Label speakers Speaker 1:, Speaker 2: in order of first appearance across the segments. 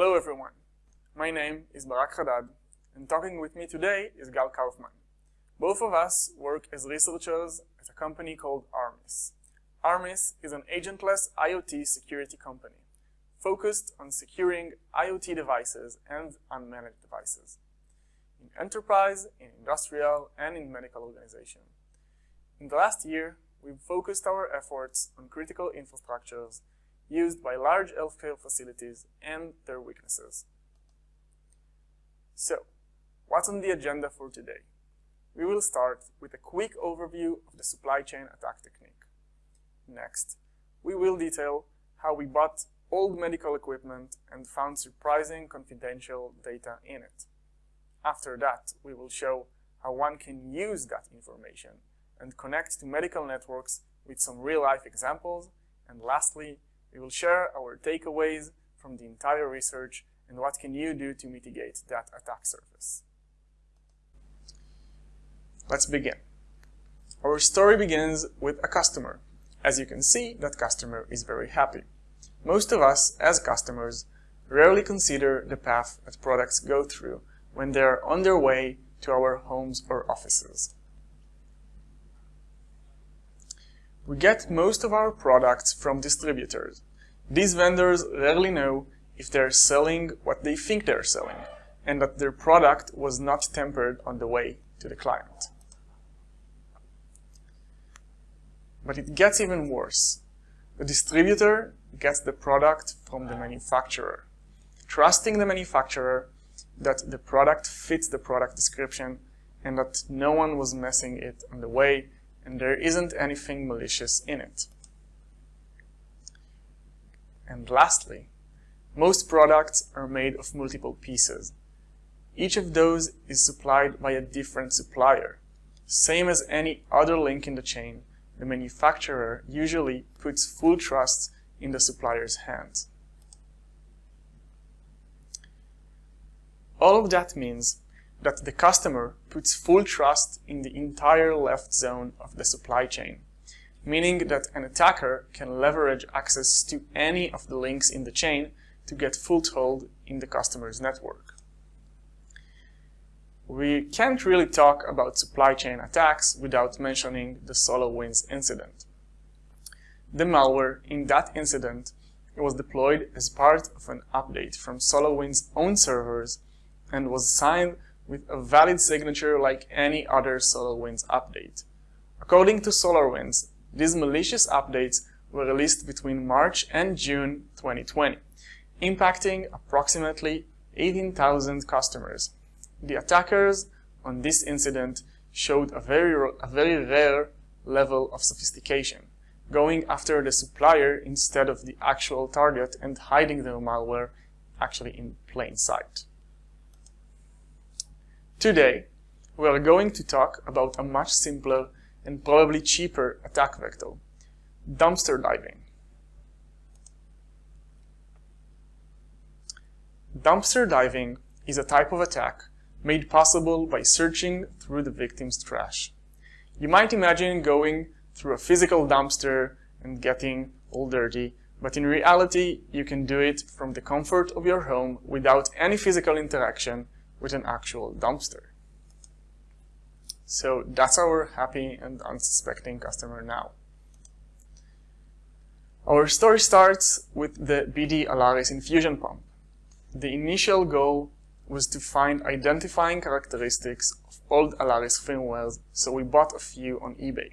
Speaker 1: Hello everyone, my name is Barak Haddad, and talking with me today is Gal Kaufman. Both of us work as researchers at a company called Armis. Armis is an agentless IoT security company, focused on securing IoT devices and unmanaged devices in enterprise, in industrial, and in medical organization. In the last year, we've focused our efforts on critical infrastructures used by large healthcare facilities and their weaknesses. So, what's on the agenda for today? We will start with a quick overview of the supply chain attack technique. Next, we will detail how we bought old medical equipment and found surprising confidential data in it. After that, we will show how one can use that information and connect to medical networks with some real-life examples. And lastly, we will share our takeaways from the entire research and what can you do to mitigate that attack surface. Let's begin. Our story begins with a customer. As you can see, that customer is very happy. Most of us, as customers, rarely consider the path that products go through when they're on their way to our homes or offices. We get most of our products from distributors. These vendors rarely know if they're selling what they think they're selling, and that their product was not tempered on the way to the client. But it gets even worse. The distributor gets the product from the manufacturer, trusting the manufacturer that the product fits the product description and that no one was messing it on the way and there isn't anything malicious in it. And lastly, most products are made of multiple pieces. Each of those is supplied by a different supplier. Same as any other link in the chain, the manufacturer usually puts full trust in the supplier's hands. All of that means that the customer puts full trust in the entire left zone of the supply chain, meaning that an attacker can leverage access to any of the links in the chain to get foothold in the customer's network. We can't really talk about supply chain attacks without mentioning the SolarWinds incident. The malware in that incident was deployed as part of an update from SolarWinds' own servers and was signed with a valid signature like any other SolarWinds update. According to SolarWinds, these malicious updates were released between March and June 2020, impacting approximately 18,000 customers. The attackers on this incident showed a very, a very rare level of sophistication, going after the supplier instead of the actual target and hiding their malware actually in plain sight. Today, we are going to talk about a much simpler and probably cheaper attack vector, dumpster diving. Dumpster diving is a type of attack made possible by searching through the victim's trash. You might imagine going through a physical dumpster and getting all dirty, but in reality, you can do it from the comfort of your home without any physical interaction with an actual dumpster. So that's our happy and unsuspecting customer now. Our story starts with the BD Alaris infusion pump. The initial goal was to find identifying characteristics of old Alaris firmwares, so we bought a few on eBay.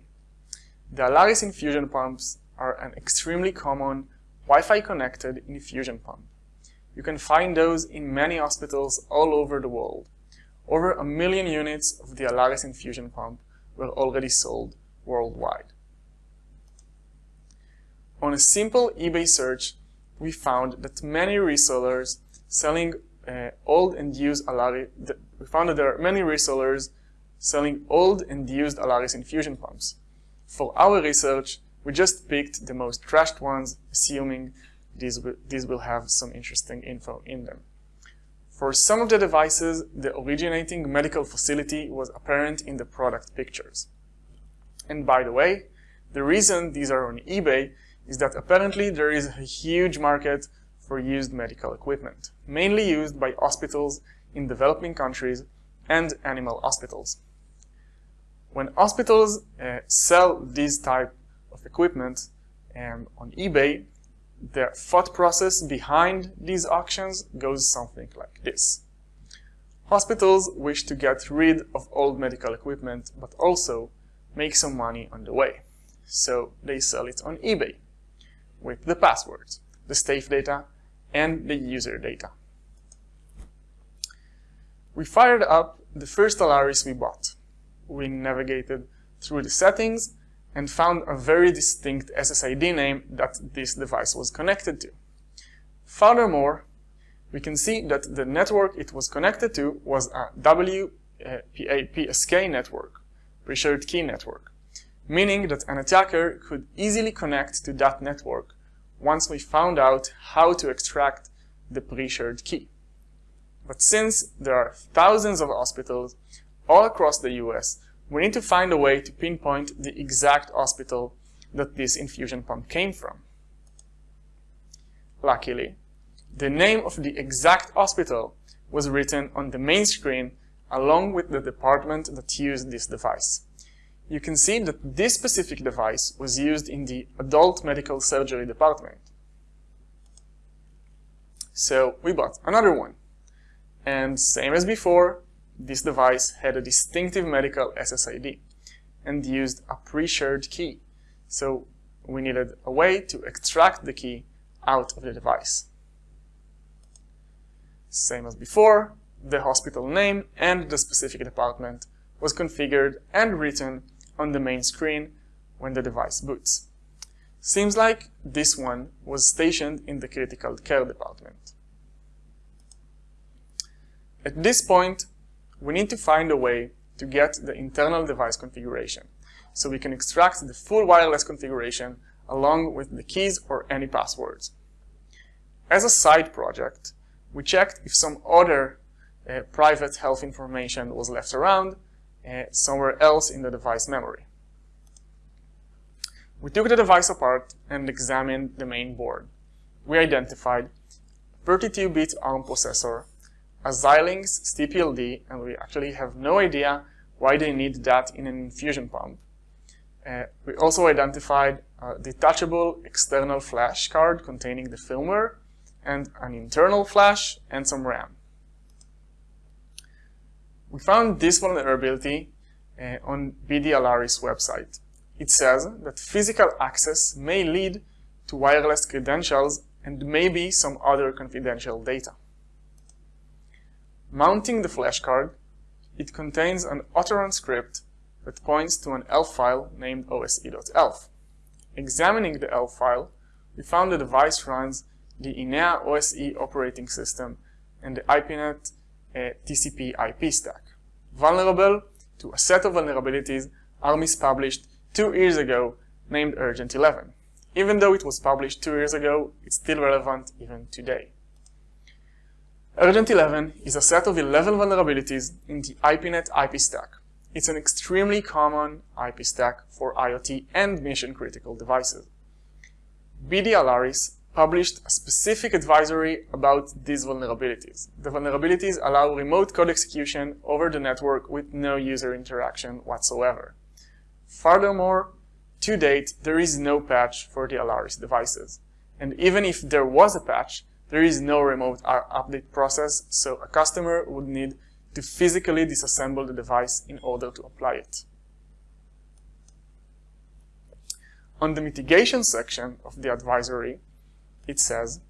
Speaker 1: The Alaris infusion pumps are an extremely common Wi-Fi connected infusion pump. You can find those in many hospitals all over the world. Over a million units of the Alaris infusion pump were already sold worldwide. On a simple eBay search, we found that many resellers selling uh, old and used Alaris, we found that there are many resellers selling old and used Alaris infusion pumps. For our research, we just picked the most trashed ones, assuming these will, these will have some interesting info in them. For some of the devices, the originating medical facility was apparent in the product pictures. And by the way, the reason these are on eBay is that apparently there is a huge market for used medical equipment, mainly used by hospitals in developing countries and animal hospitals. When hospitals uh, sell this type of equipment um, on eBay, the thought process behind these auctions goes something like this. Hospitals wish to get rid of old medical equipment, but also make some money on the way. So they sell it on eBay with the passwords, the safe data, and the user data. We fired up the first Alaris we bought. We navigated through the settings and found a very distinct SSID name that this device was connected to. Furthermore, we can see that the network it was connected to was a WPA-PSK network, pre-shared key network, meaning that an attacker could easily connect to that network once we found out how to extract the pre-shared key. But since there are thousands of hospitals all across the US we need to find a way to pinpoint the exact hospital that this infusion pump came from. Luckily, the name of the exact hospital was written on the main screen along with the department that used this device. You can see that this specific device was used in the adult medical surgery department. So we bought another one. And same as before, this device had a distinctive medical SSID and used a pre-shared key. So we needed a way to extract the key out of the device. Same as before, the hospital name and the specific department was configured and written on the main screen when the device boots. Seems like this one was stationed in the critical care department. At this point, we need to find a way to get the internal device configuration, so we can extract the full wireless configuration along with the keys or any passwords. As a side project, we checked if some other uh, private health information was left around uh, somewhere else in the device memory. We took the device apart and examined the main board. We identified 32-bit ARM processor a Xilinx CPLD, and we actually have no idea why they need that in an infusion pump. Uh, we also identified a detachable external flash card containing the firmware, and an internal flash, and some RAM. We found this vulnerability uh, on BD website. It says that physical access may lead to wireless credentials and maybe some other confidential data. Mounting the flashcard, it contains an autorun script that points to an ELF file named ose.elf. Examining the ELF file, we found the device runs the ENEA OSE operating system and the IPNet uh, TCP IP stack. Vulnerable to a set of vulnerabilities ARMIS published two years ago named Urgent 11. Even though it was published two years ago, it's still relevant even today. Urgent 11 is a set of 11 vulnerabilities in the IPNet IP stack. It's an extremely common IP stack for IoT and mission-critical devices. BD Alaris published a specific advisory about these vulnerabilities. The vulnerabilities allow remote code execution over the network with no user interaction whatsoever. Furthermore, to date, there is no patch for the Alaris devices. And even if there was a patch, there is no remote update process, so a customer would need to physically disassemble the device in order to apply it. On the mitigation section of the advisory, it says,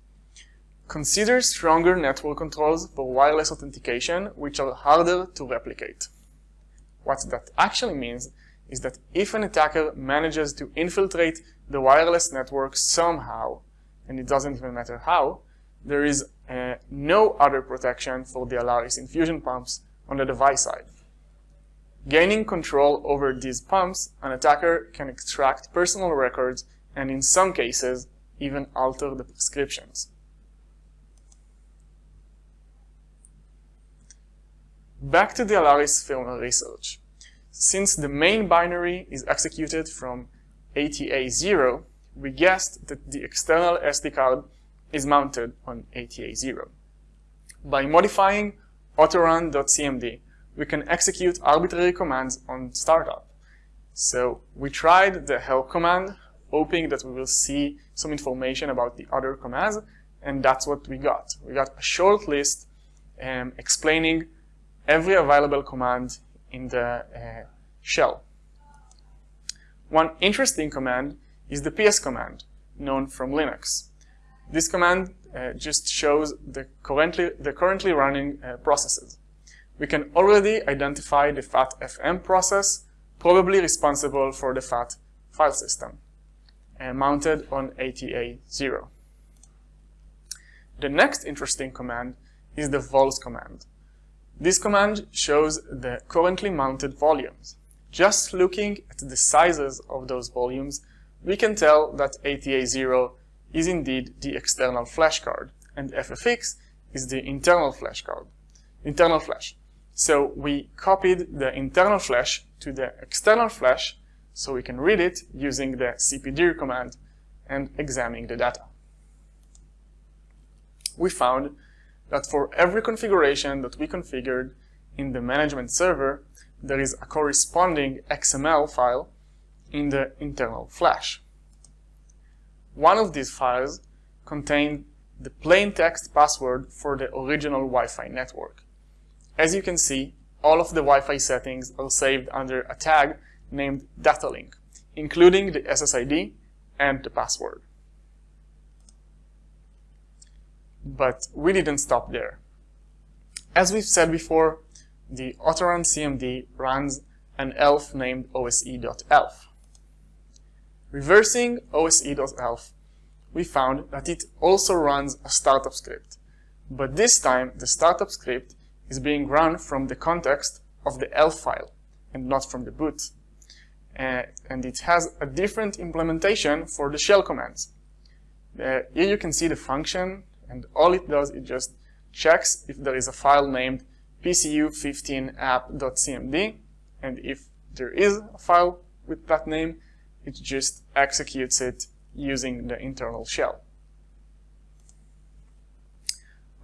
Speaker 1: Consider stronger network controls for wireless authentication, which are harder to replicate. What that actually means is that if an attacker manages to infiltrate the wireless network somehow, and it doesn't even matter how, there is uh, no other protection for the Alaris infusion pumps on the device side. Gaining control over these pumps, an attacker can extract personal records and in some cases, even alter the prescriptions. Back to the Alaris firmware research. Since the main binary is executed from ATA0, we guessed that the external SD card is mounted on ATA0. By modifying autorun.cmd, we can execute arbitrary commands on startup. So we tried the help command, hoping that we will see some information about the other commands, and that's what we got. We got a short list um, explaining every available command in the uh, shell. One interesting command is the ps command, known from Linux. This command uh, just shows the currently, the currently running uh, processes. We can already identify the FAT-FM process, probably responsible for the FAT file system, uh, mounted on ATA0. The next interesting command is the vols command. This command shows the currently mounted volumes. Just looking at the sizes of those volumes, we can tell that ATA0 is indeed the external flash card, and FFX is the internal flash card, internal flash. So we copied the internal flash to the external flash so we can read it using the cpdir command and examining the data. We found that for every configuration that we configured in the management server, there is a corresponding XML file in the internal flash. One of these files contained the plain text password for the original Wi-Fi network. As you can see, all of the Wi-Fi settings are saved under a tag named datalink, including the SSID and the password. But we didn't stop there. As we've said before, the Autorun CMD runs an elf named ose.elf. Reversing ose.elf, we found that it also runs a startup script, but this time the startup script is being run from the context of the elf file and not from the boot. Uh, and it has a different implementation for the shell commands. Uh, here you can see the function and all it does, it just checks if there is a file named pcu15app.cmd, and if there is a file with that name, it just executes it using the internal shell.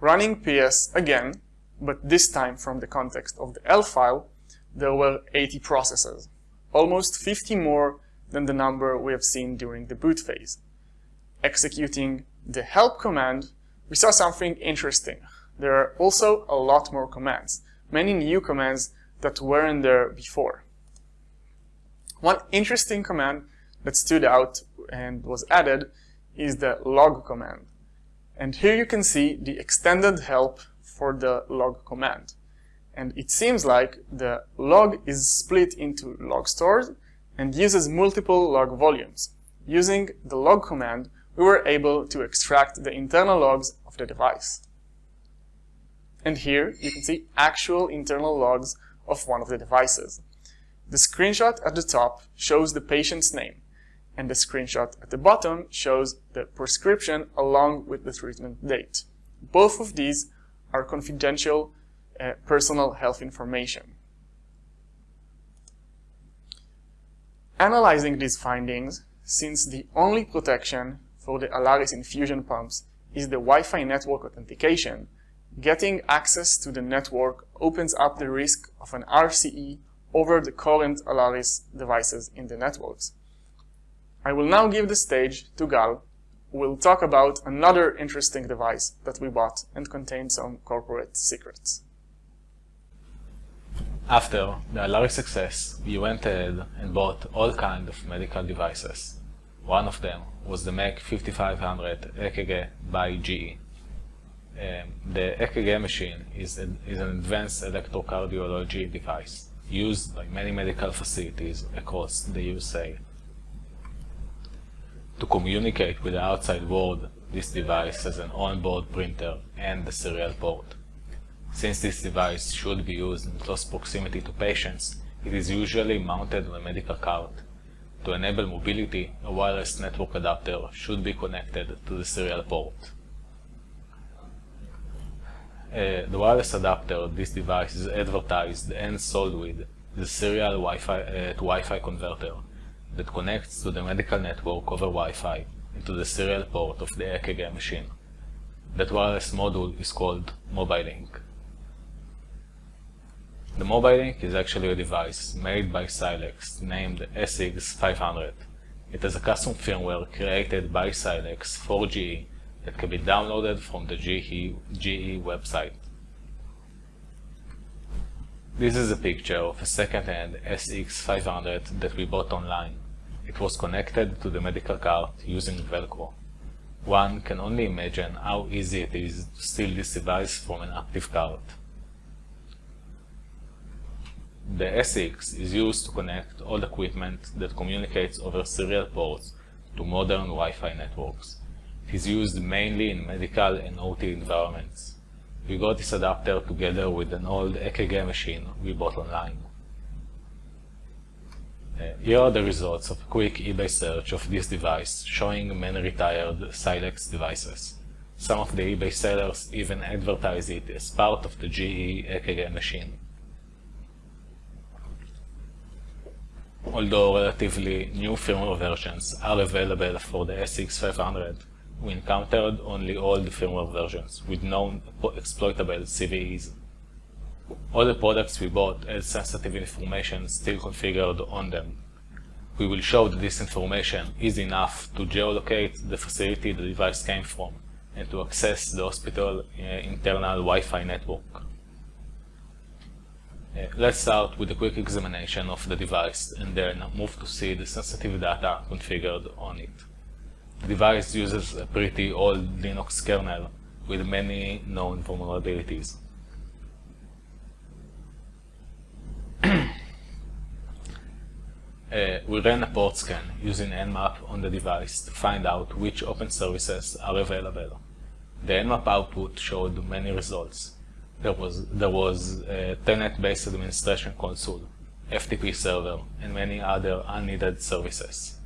Speaker 1: Running ps again, but this time from the context of the ELF file, there were 80 processes, almost 50 more than the number we have seen during the boot phase. Executing the help command we saw something interesting. There are also a lot more commands, many new commands that weren't there before. One interesting command that stood out and was added is the log command. And here you can see the extended help for the log command. And it seems like the log is split into log stores and uses multiple log volumes. Using the log command, we were able to extract the internal logs of the device. And here you can see actual internal logs of one of the devices. The screenshot at the top shows the patient's name, and the screenshot at the bottom shows the prescription along with the treatment date. Both of these are confidential uh, personal health information. Analyzing these findings, since the only protection for the Alaris infusion pumps is the Wi-Fi network authentication, getting access to the network opens up the risk of an RCE over the current Alaris devices in the networks. I will now give the stage to Gal, who will talk about another interesting device that we bought and contained some corporate secrets.
Speaker 2: After the Alaris success, we went ahead and bought all kinds of medical devices. One of them was the Mac 5500 EKG by GE. Um, the EKG machine is, a, is an advanced electrocardiology device used by many medical facilities across the USA. To communicate with the outside world, this device has an onboard printer and a serial port. Since this device should be used in close proximity to patients, it is usually mounted on a medical cart to enable mobility, a wireless network adapter should be connected to the serial port. Uh, the wireless adapter this device is advertised and sold with the serial Wi-Fi uh, to Wi-Fi converter that connects to the medical network over Wi-Fi into the serial port of the EKG machine. That wireless module is called MobileLink. The MobileLink is actually a device made by Silex named SX500. It has a custom firmware created by Silex for GE that can be downloaded from the GE, GE website. This is a picture of a second-hand SX500 that we bought online. It was connected to the medical cart using Velcro. One can only imagine how easy it is to steal this device from an active cart. The SX is used to connect all equipment that communicates over serial ports to modern Wi-Fi networks. It is used mainly in medical and OT environments. We got this adapter together with an old EKG machine we bought online. Here are the results of a quick eBay search of this device, showing many retired Silex devices. Some of the eBay sellers even advertise it as part of the GE EKG machine. Although relatively new firmware versions are available for the SX500, we encountered only old firmware versions with known exploitable CVEs. All the products we bought had sensitive information still configured on them. We will show that this information is enough to geolocate the facility the device came from and to access the hospital uh, internal Wi-Fi network. Uh, let's start with a quick examination of the device and then move to see the sensitive data configured on it. The device uses a pretty old Linux kernel with many known vulnerabilities. Uh, we ran a port scan using Nmap on the device to find out which open services are available. The Nmap output showed many results. There was, there was a Telnet-based administration console, FTP server, and many other unneeded services.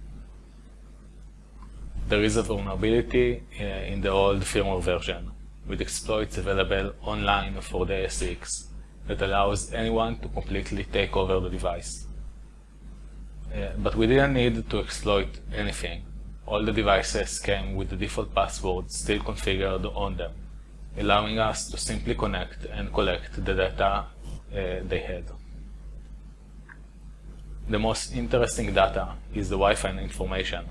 Speaker 2: There is a vulnerability uh, in the old firmware version, with exploits available online for the SX that allows anyone to completely take over the device. Uh, but we didn't need to exploit anything. All the devices came with the default password still configured on them, allowing us to simply connect and collect the data uh, they had. The most interesting data is the Wi-Fi information.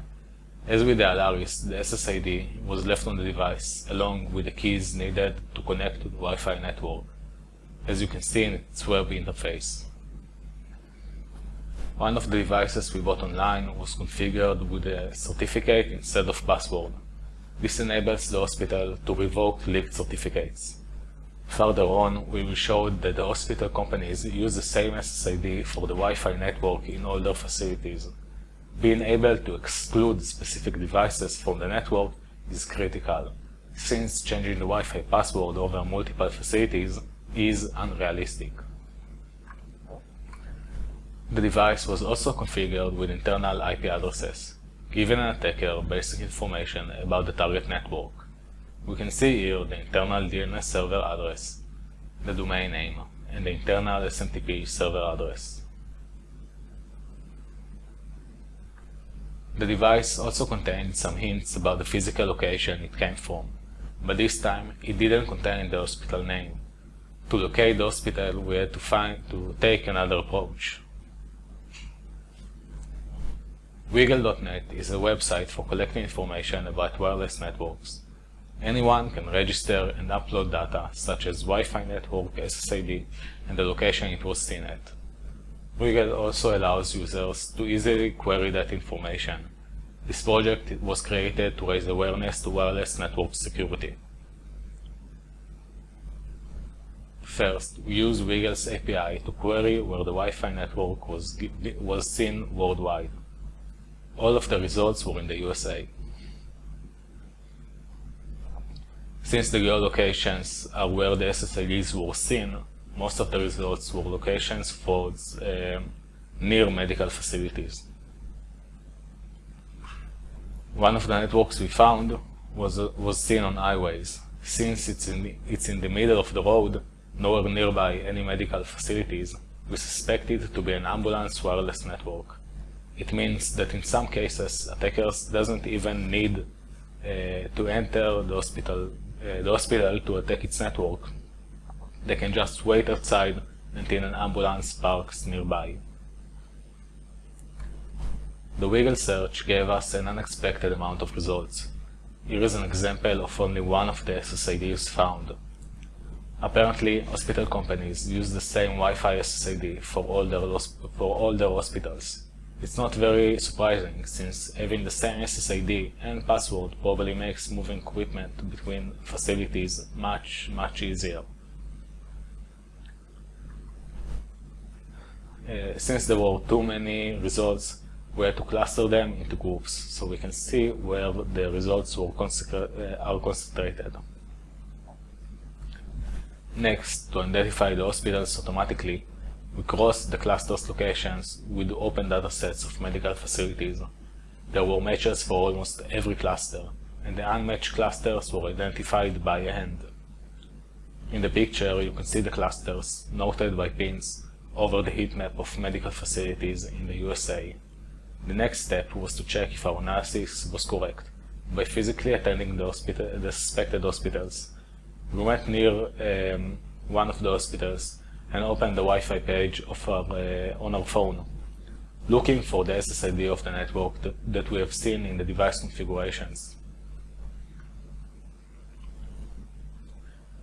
Speaker 2: As with the Alaris, the SSID was left on the device, along with the keys needed to connect to the Wi-Fi network, as you can see in its web interface. One of the devices we bought online was configured with a certificate instead of password. This enables the hospital to revoke leaked certificates. Further on, we will show that the hospital companies use the same SSID for the Wi-Fi network in all their facilities. Being able to exclude specific devices from the network is critical, since changing the Wi-Fi password over multiple facilities is unrealistic. The device was also configured with internal IP addresses, giving an attacker basic information about the target network. We can see here the internal DNS server address, the domain name, and the internal SMTP server address. The device also contained some hints about the physical location it came from, but this time it didn't contain the hospital name. To locate the hospital, we had to find to take another approach. WiGLE.net is a website for collecting information about wireless networks. Anyone can register and upload data such as Wi-Fi network SSID and the location it was seen at. Wiggle also allows users to easily query that information. This project was created to raise awareness to wireless network security. First, we use WiGLE's API to query where the Wi-Fi network was, was seen worldwide. All of the results were in the USA. Since the geolocations are where the SSIDs were seen, most of the results were locations for uh, near medical facilities. One of the networks we found was, uh, was seen on highways. Since it's in, the, it's in the middle of the road, nowhere nearby any medical facilities, we suspect it to be an ambulance wireless network. It means that in some cases, attackers doesn't even need uh, to enter the hospital uh, the hospital to attack its network, they can just wait outside until an ambulance parks nearby. The WiGLE search gave us an unexpected amount of results. Here is an example of only one of the SSIDs found. Apparently, hospital companies use the same Wi-Fi SSID for all their, for all their hospitals. It's not very surprising, since having the same SSID and password probably makes moving equipment between facilities much, much easier. Uh, since there were too many results, we had to cluster them into groups so we can see where the results were uh, are concentrated. Next, to identify the hospitals automatically, we crossed the cluster's locations with open datasets of medical facilities. There were matches for almost every cluster, and the unmatched clusters were identified by hand. In the picture, you can see the clusters, noted by pins, over the heat map of medical facilities in the USA. The next step was to check if our analysis was correct by physically attending the, the suspected hospitals we went near um, one of the hospitals and opened the Wi-Fi page of our, uh, on our phone, looking for the SSID of the network that, that we have seen in the device configurations.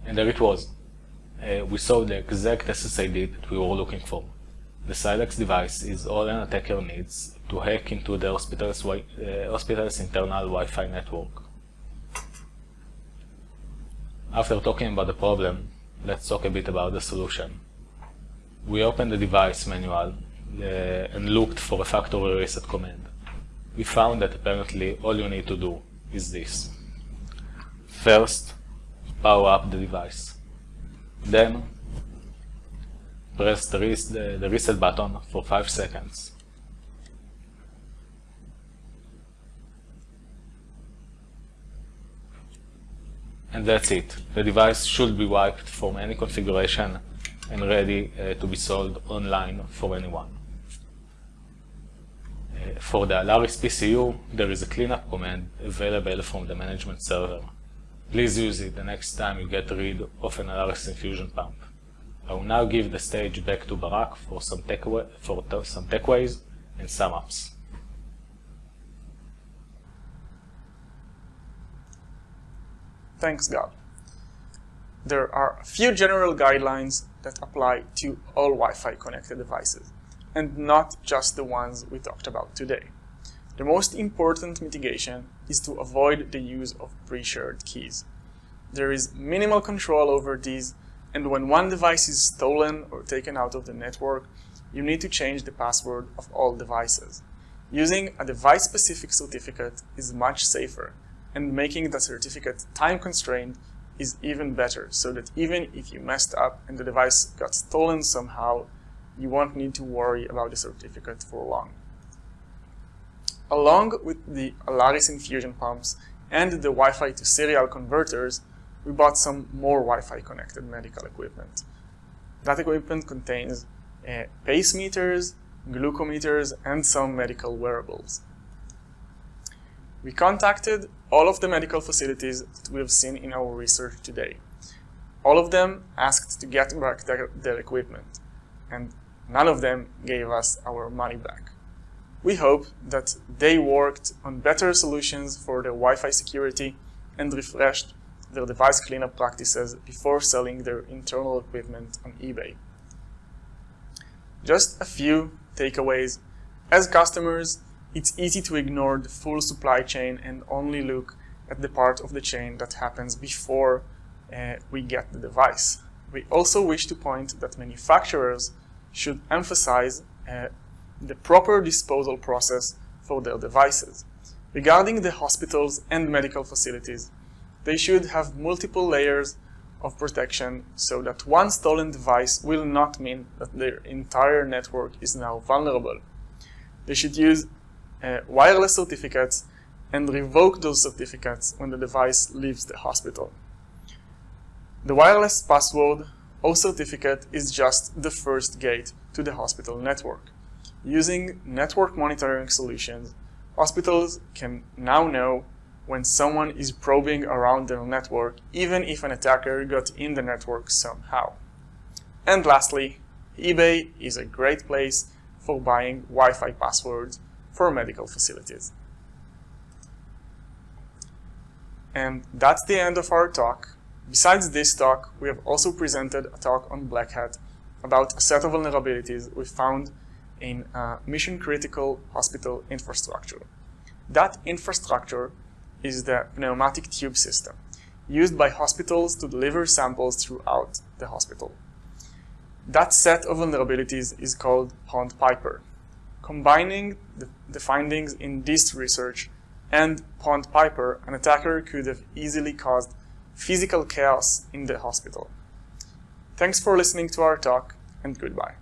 Speaker 2: And there it was. Uh, we saw the exact SSID that we were looking for. The Silex device is all an attacker needs to hack into the hospital's, uh, hospital's internal Wi-Fi network. After talking about the problem, let's talk a bit about the solution. We opened the device manual uh, and looked for a factory reset command. We found that apparently all you need to do is this. First, power up the device. Then, press the, res the, reset button for 5 seconds. And that's it. The device should be wiped from any configuration and ready uh, to be sold online for anyone. Uh, for the Alaris PCU, there is a cleanup command available from the management server. Please use it the next time you get rid of an Alaris infusion pump. I will now give the stage back to Barak for some takeaway, for some takeaways and sum ups.
Speaker 1: Thanks Gal. There are a few general guidelines that apply to all Wi-Fi connected devices, and not just the ones we talked about today. The most important mitigation is to avoid the use of pre-shared keys. There is minimal control over these, and when one device is stolen or taken out of the network, you need to change the password of all devices. Using a device-specific certificate is much safer and making the certificate time constrained is even better so that even if you messed up and the device got stolen somehow, you won't need to worry about the certificate for long. Along with the Alaris infusion pumps and the Wi-Fi to serial converters, we bought some more Wi-Fi connected medical equipment. That equipment contains uh, pacemeters, glucometers, and some medical wearables. We contacted all of the medical facilities that we have seen in our research today. All of them asked to get back their, their equipment, and none of them gave us our money back. We hope that they worked on better solutions for their Wi-Fi security and refreshed their device cleanup practices before selling their internal equipment on eBay. Just a few takeaways. As customers, it's easy to ignore the full supply chain and only look at the part of the chain that happens before uh, we get the device. We also wish to point that manufacturers should emphasize uh, the proper disposal process for their devices. Regarding the hospitals and medical facilities, they should have multiple layers of protection so that one stolen device will not mean that their entire network is now vulnerable. They should use uh, wireless certificates and revoke those certificates when the device leaves the hospital. The wireless password or certificate is just the first gate to the hospital network. Using network monitoring solutions, hospitals can now know when someone is probing around their network, even if an attacker got in the network somehow. And lastly, eBay is a great place for buying Wi-Fi passwords for medical facilities. And that's the end of our talk. Besides this talk, we have also presented a talk on Black Hat about a set of vulnerabilities we found in mission-critical hospital infrastructure. That infrastructure is the pneumatic tube system, used by hospitals to deliver samples throughout the hospital. That set of vulnerabilities is called PwnedPiper. Combining the, the findings in this research and PwnedPiper, an attacker could have easily caused physical chaos in the hospital. Thanks for listening to our talk, and goodbye.